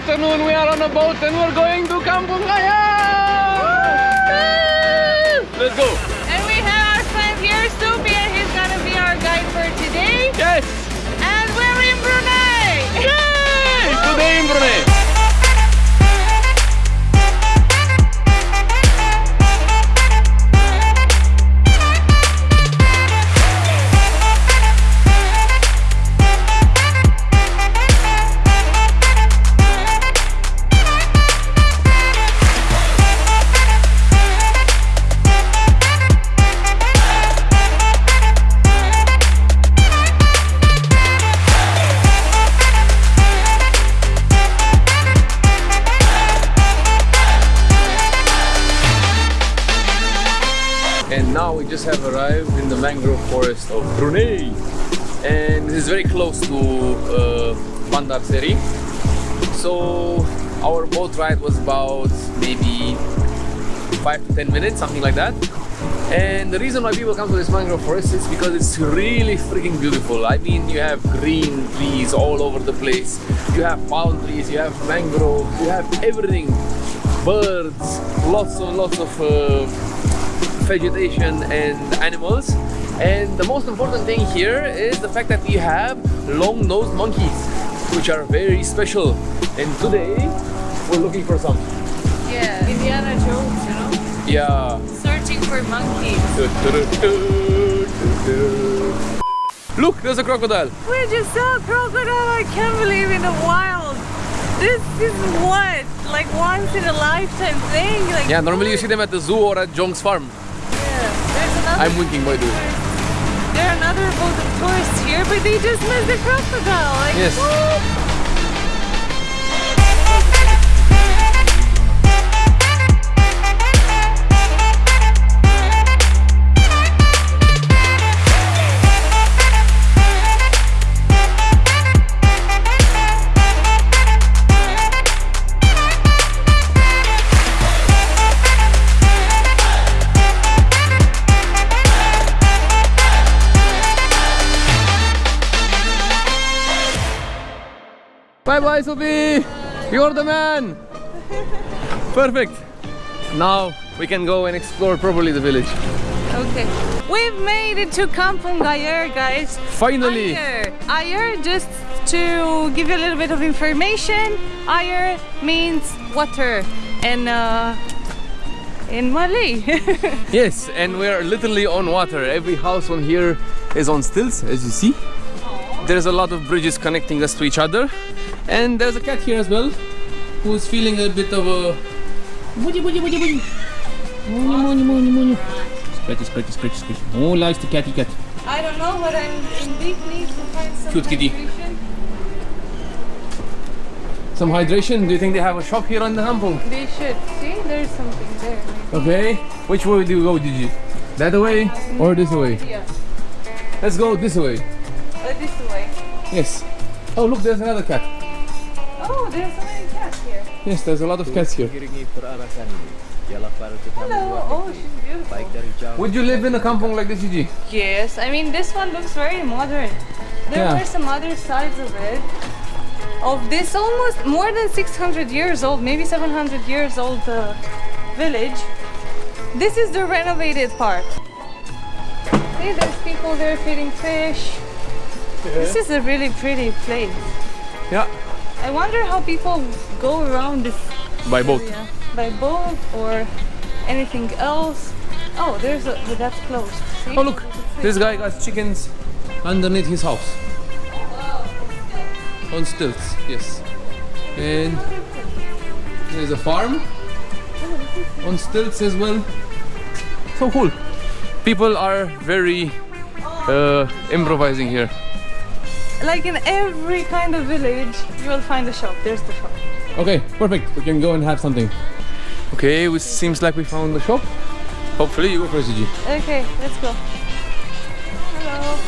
afternoon. We are on a boat and we're going to Kampung Raya. Just have arrived in the mangrove forest of Brunei. And this is very close to uh, Bandar Seri. So our boat ride was about maybe 5 to 10 minutes, something like that. And the reason why people come to this mangrove forest is because it's really freaking beautiful. I mean, you have green trees all over the place. You have palm trees, you have mangroves, you have everything. Birds, lots and lots of uh, vegetation and animals. And the most important thing here is the fact that we have long-nosed monkeys, which are very special. And today we're looking for some. Yeah, Indiana Jones, you know? Yeah. Searching for monkeys. Look, there's a crocodile. We just saw a crocodile, I can't believe in the wild. This is what? Like once in a lifetime thing? Like Yeah, normally you see them at the zoo or at Jong's farm. Yeah, there's another I'm winking, by the way. There are another boat of tourists here, but they just missed the crocodile. Like, Yes. what? Bye, Sophie. You're the man. Perfect. Now we can go and explore properly the village. Okay. We've made it to Kampung Ayer, guys. Finally. Ayer. Ayer, just to give you a little bit of information, Ayer means water in, uh, in Malay. Yes, and we're literally on water. Every house on here is on stilts, as you see. There's a lot of bridges connecting us to each other. And there's a cat here as well, who's feeling a bit of a... Moony, moony, moony, moony. Scratchy, scratchy, scratchy, scratchy. Oh, likes the catty cat. I don't know, but I'm in deep need to find some Cute kitty. hydration. Some hydration. Do you think they have a shop here on the kampung? They should. See, there's something there. Okay. Which way do you go, Gigi? That way or this way? Yeah. Let's go this way. Uh, this way. Yes. Oh, look, there's another cat. Oh, there's so many cats here. Yes, there's a lot of cats here. Iringi perarakan ini ialah para tetamu Hello. Oh, she's beautiful. baik dari jauh Would you live in a kampong like this, Gigi? Yes, I mean this one looks very modern. There Yeah. were some other sides of it. Of this almost more than 600 years old, maybe 700 years old uh, village. This is the renovated part. See, there's people there feeding fish. This is a really pretty place. Yeah. I wonder how people go around this By boat. area. By boat or anything else. Oh, there's a, but that's closed. See? Oh look, this guy got chickens underneath his house. On stilts, yes. And there's a farm on stilts as well. So cool. People are very uh, improvising here. Like in every kind of village, you will find a shop. There's the shop. Okay, perfect. We can go and have something. Okay, it seems like we found the shop. Hopefully you go first, Gigi. Okay, let's go. Hello.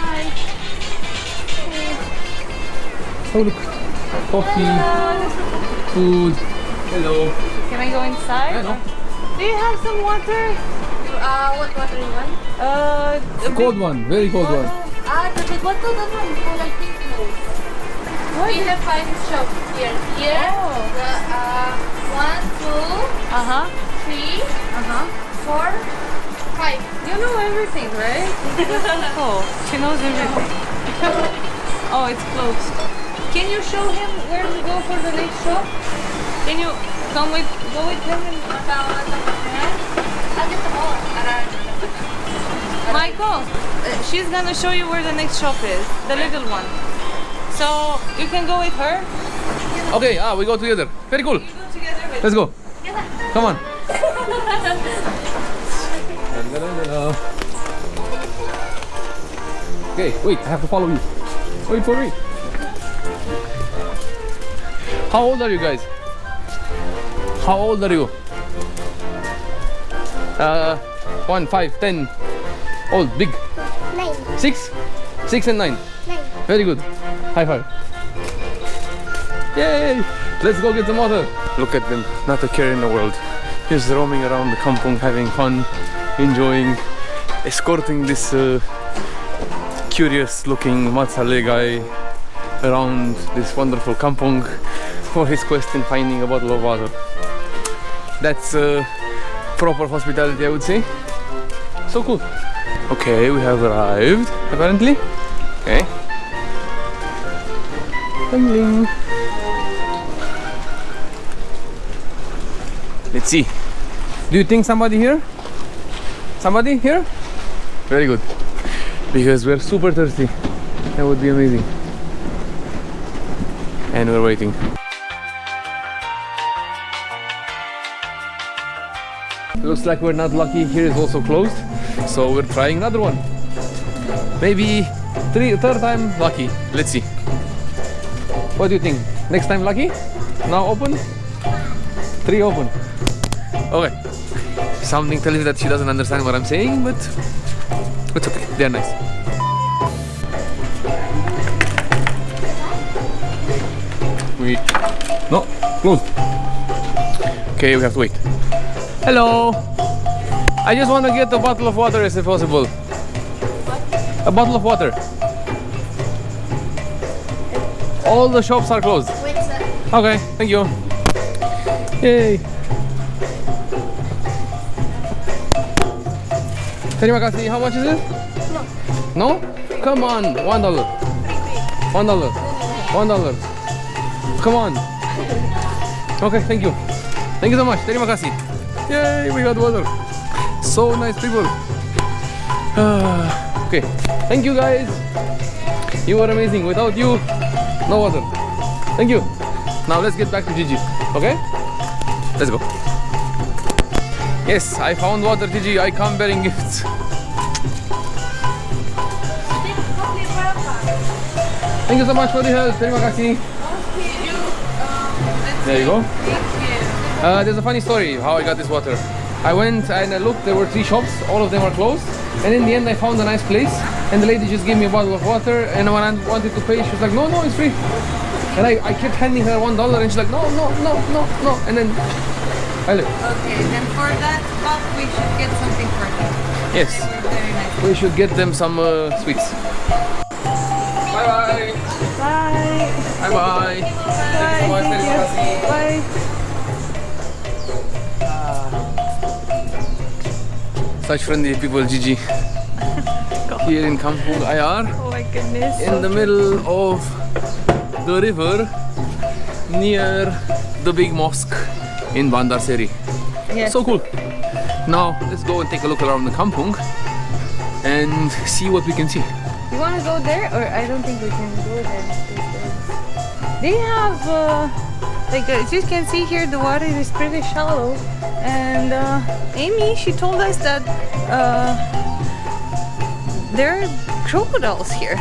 Hi. Oh look, coffee, Hello. food. Hello. Can I go inside? I know. Do you have some water? Uh, what water you want? Uh, a Cold one, very cold one. Ah, the big one, no, no, no, for like pink. We have five shops here. Here, Oh. the uh, one, two, Uh huh. three, Uh huh. four, five. You know everything, right? oh, she knows everything. oh, it's closed. Can you show him where to go for the next shop? Can you come with go with him? And... I'll get the whole around. Michael, uh, she's gonna show you where the next shop is, the little one. So you can go with her. Okay, ah, we go together. Very cool. Go together. Let's go. Come on. Okay, wait, I have to follow you. Wait for me. How old are you guys? How old are you? Uh, one, five, ten. Old, big. Nine. Six? Six and nine. Nine. Very good. High five. Yay! Let's go get some water. Look at them, not a care in the world. Just roaming around the kampong, having fun, enjoying, escorting this uh, curious looking Matsale guy around this wonderful kampong for his quest in finding a bottle of water. That's uh, proper hospitality, I would say. So cool. Okay, we have arrived, apparently. Okay. Ding. Let's see. Do you think somebody here? Somebody here? Very good. Because we're super thirsty. That would be amazing. And we're waiting. Looks like we're not lucky. Here is also closed. So we're trying another one. Maybe three, third time lucky. Let's see. What do you think? Next time lucky? Now open? Three open. Okay. Something tells me that she doesn't understand what I'm saying, but it's okay. They're nice. Wait. No, closed. Okay, we have to wait. Hello. I just want to get a bottle of water if possible. A bottle of water. All the shops are closed. Wait. Okay, thank you. Yay. Terima kasih. How much is it? No. No? Come on. One dollar. One dollar. One dollar. Come on. Okay, thank you. Thank you so much. Terima kasih. Yay, we got water. So nice people. okay, thank you guys. You were amazing. Without you, no water. Thank you. Now let's get back to Gigi. Okay? Let's go. Yes, I found water, Gigi. I come bearing gifts. Thank you so much for the help. Terima kasih. There you go. Uh, there's a funny story how I got this water. I went and I looked, there were three shops, all of them are closed. And in the end I found a nice place and the lady just gave me a bottle of water and when I wanted to pay she was like, no, no, it's free. And I, I kept handing her one dollar and she's like, no, no, no, no, no. And then I left. Okay, then for that cup we should get something for them. Yes, Very nice. we should get them some uh, sweets. Bye bye. Bye. Bye bye. Bye. Thank you. Bye. Such friendly people, Gigi. Here in Kampung Ayer. Oh my goodness. in the middle of the river near the big mosque in Bandar Seri. Yes. So cool. Now let's go and take a look around the kampung and see what we can see. You want to go there, or I don't think we can go there. They have, uh, like, as you can see here, the water is pretty shallow. And uh, Amy, she told us that uh, there are crocodiles here,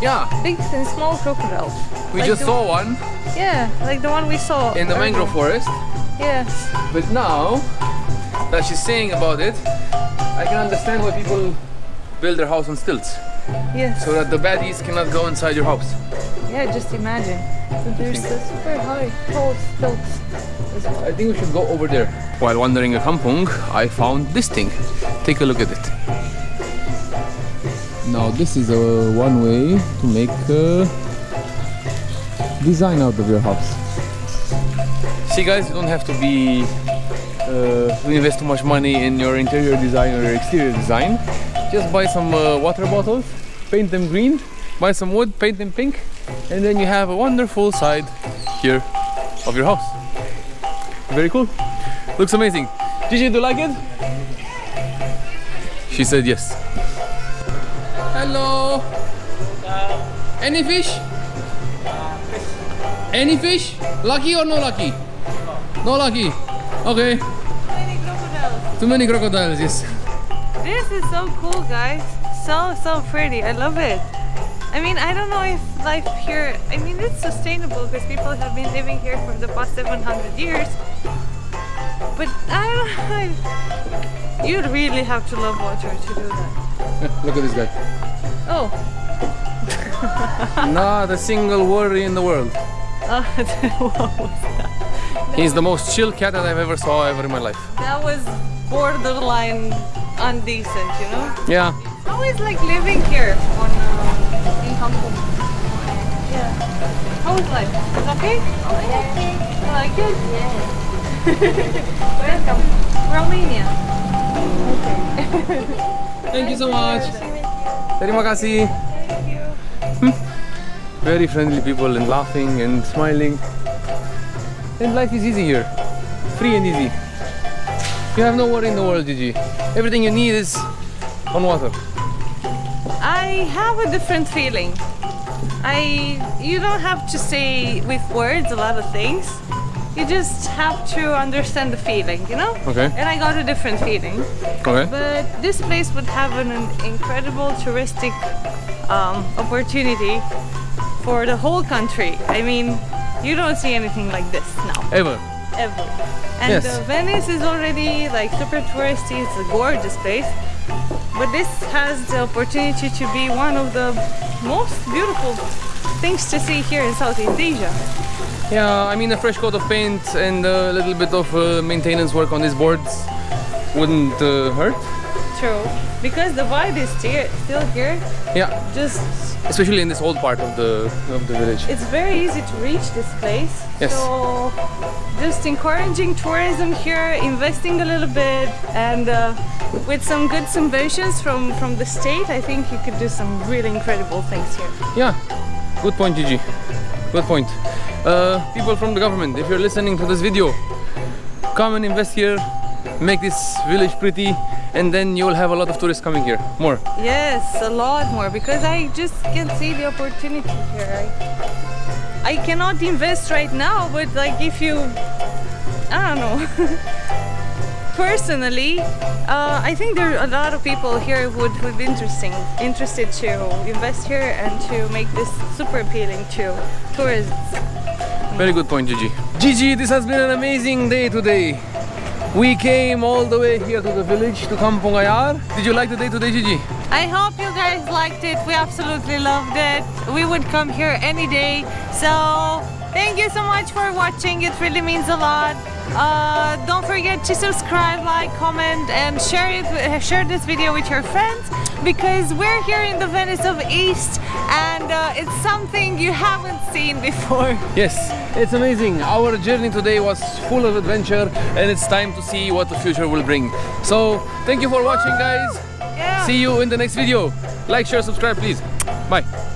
Yeah, big and small crocodiles. we Like just saw one Yeah, like the one we saw in the earlier. mangrove forest, Yes. but now that she's saying about it, I can understand why people build their house on stilts Yes. so that the baddies cannot go inside your house. Yeah, just imagine. So there's a super high, tall stilts. I think we should go over there. While wandering a kampung, I found this thing. Take a look at it. Now this is a one way to make uh, design out of your house. See guys, you don't have to be uh, invest too much money in your interior design or your exterior design. Just buy some uh, water bottles, paint them green, buy some wood, paint them pink, and then you have a wonderful side here of your house. Very cool. Looks amazing. Gigi, do you like it? She said yes. Hello. Any fish? Any fish? Lucky or no lucky? No lucky. Okay. Too Many crocodiles. Too many crocodiles, yes. This is so cool, guys. So, so pretty. I love it. I mean, I don't know if life here, I mean, it's sustainable because people have been living here for the past 700 years. But I don't know. You'd really have to love water to do that. Look at this guy. Oh, Not a single worry in the world. what was that? He's the most chill cat that I've ever saw ever in my life. That was borderline undecent, you know? Yeah. How is like living here on uh, in Kampung? Yeah. How is life? Is it okay? You like it? Yeah. Welcome. Romania. Okay. Thank you so much. Terima kasih. Hmm. Very friendly people and laughing and smiling. And life is easy here. Free and easy. You have no worry in the world, Gigi. Everything you need is on water. I have a different feeling. I you don't have to say with words a lot of things. You just have to understand the feeling, you know? Okay. And I got a different feeling. Okay. But this place would have an, an incredible touristic um, opportunity for the whole country. I mean, you don't see anything like this now, Ever. Ever. And Yes. uh, Venice is already like super touristy. It's a gorgeous place. But this has the opportunity to be one of the most beautiful things to see here in Southeast Asia. Yeah, I mean a fresh coat of paint and a little bit of uh, maintenance work on these boards wouldn't uh, hurt. True. Because the vibe is still still here. Yeah, Just especially in this old part of the of the village. it's very easy to reach this place. Yes. So just encouraging tourism here, investing a little bit, and uh, with some good subventions from from the state, I think you could do some really incredible things here. Yeah, good point, Gigi. Good point. Uh, people from the government, if you're listening to this video, come and invest here, make this village pretty, and then you'll have a lot of tourists coming here. More. Yes, a lot more because I just can see the opportunity here. I, I cannot invest right now, but like if you, I don't know. Personally, uh, I think there are a lot of people here who would, would be interesting, interested to invest here and to make this super appealing to tourists. Very good point, Gigi. Gigi, this has been an amazing day today. We came all the way here to the village to Kampong Ayer. Did you like the day today, Gigi? I hope you guys liked it. We absolutely loved it. We would come here any day. So thank you so much for watching. It really means a lot. Uh, don't forget to subscribe, like, comment, and share it. Share this video with your friends because we're here in the Venice of East, and uh, it's something you haven't seen before. Yes, it's amazing. Our journey today was full of adventure and it's time to see what the future will bring. So, thank you for watching guys. See you in the next video. Like, share, subscribe please. Bye.